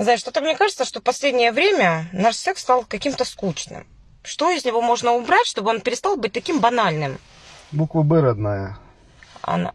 Знаешь, ну что-то мне кажется, что в последнее время наш секс стал каким-то скучным. Что из него можно убрать, чтобы он перестал быть таким банальным? Буква Б родная. Она...